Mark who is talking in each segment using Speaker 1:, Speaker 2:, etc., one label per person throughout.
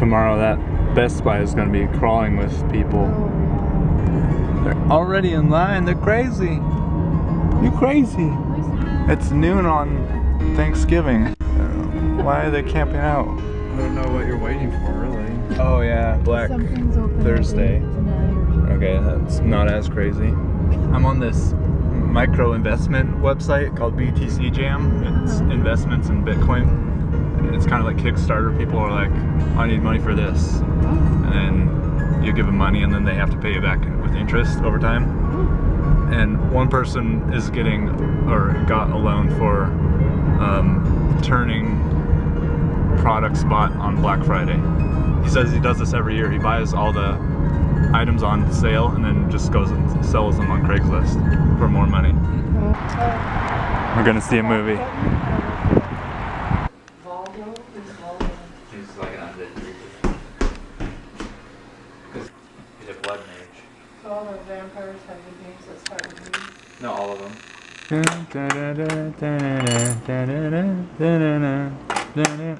Speaker 1: tomorrow that Best Buy is going to be crawling with people. They're already in line. They're crazy. You crazy. It's noon on Thanksgiving. Uh, Why are they camping out?
Speaker 2: I don't know what you're waiting for, really.
Speaker 1: Oh yeah, Black Thursday. Okay, that's not as crazy. I'm on this micro investment website called BTC Jam. It's investments in Bitcoin. It's kind of like Kickstarter. People are like, I need money for this. And then you give them money and then they have to pay you back with interest over time. And one person is getting, or got a loan for um, turning products bought on Black Friday. He says he does this every year. He buys all the items on sale and then just goes and sells them on Craigslist for more money. We're gonna see a movie.
Speaker 3: So all the vampires have the names that start with V.
Speaker 1: No, all of them.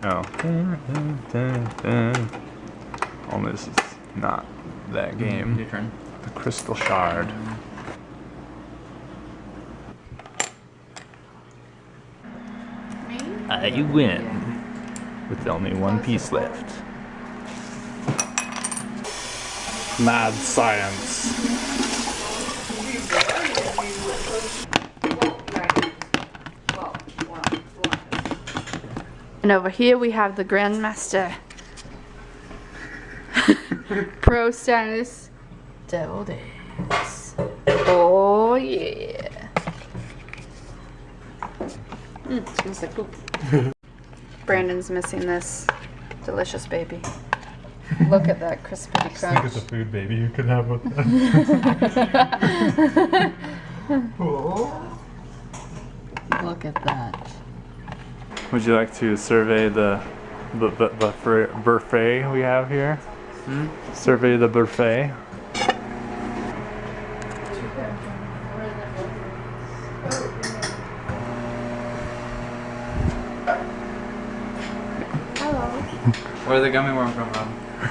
Speaker 1: Oh. Only this is not that mm-hmm. game.
Speaker 2: Your turn.
Speaker 1: The Crystal Shard.
Speaker 3: Me?
Speaker 1: I win. With only one piece left. Mad science.
Speaker 3: And over here we have the Grandmaster. Pro status. Devil Days. Oh yeah. Mm, smells like poop. Brandon's missing this delicious baby. Look at that crispity crunch.
Speaker 1: Look at the food baby you could have with
Speaker 3: Look at that.
Speaker 1: Would you like to survey the the, the, the fr- buffet we have here? Hmm? Survey the buffet.
Speaker 2: Where'd the gummy worm come from?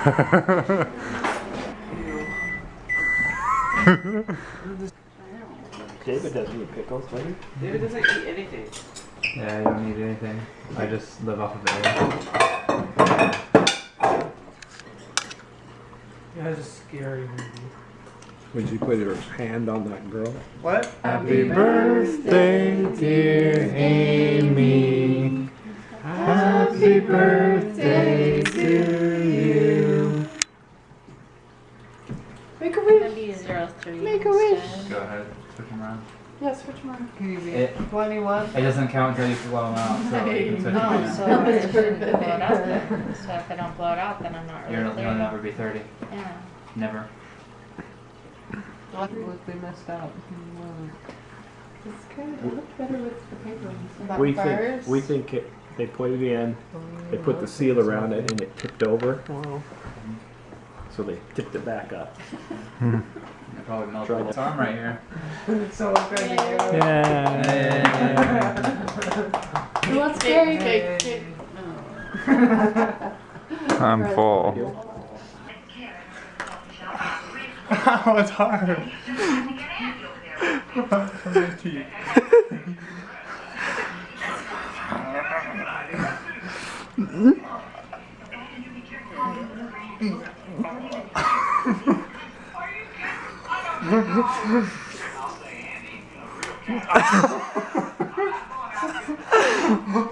Speaker 4: David doesn't eat pickles, does he?
Speaker 5: David doesn't eat anything.
Speaker 2: Yeah, I don't eat anything. I just live off of air.
Speaker 5: Yeah, it's a scary movie.
Speaker 4: Would you put your hand on that girl?
Speaker 5: What?
Speaker 1: Happy birthday, dear Amy. Happy birthday to you.
Speaker 3: Make a wish.
Speaker 6: Maybe zero three.
Speaker 3: Make a wish.
Speaker 6: instead.
Speaker 2: Go ahead. Switch them around.
Speaker 3: Yes, which?
Speaker 5: Can you be
Speaker 2: It-
Speaker 5: 21?
Speaker 2: It doesn't count until you blow them out, so you can switch them
Speaker 6: Oh,
Speaker 2: around.
Speaker 6: so I shouldn't blow it out then. So if I don't blow it out, then I'm not
Speaker 2: You're,
Speaker 6: really
Speaker 2: you'll
Speaker 6: clear.
Speaker 2: never be 30.
Speaker 6: Yeah.
Speaker 2: Never.
Speaker 5: Look, they messed up. Hmm.
Speaker 3: It's good. It looked better with the paper ones.
Speaker 4: We think, we think it, they put it in, they put the seal around it and it tipped over. So they tipped it back up.
Speaker 2: It probably melted.
Speaker 4: Try
Speaker 2: It's arm right here.
Speaker 5: Someone's going to go.
Speaker 1: Yeah.
Speaker 3: Who wants cake? Cake, cake.
Speaker 1: I'm full. Oh, it's hard. I'll say Andy, a real cat.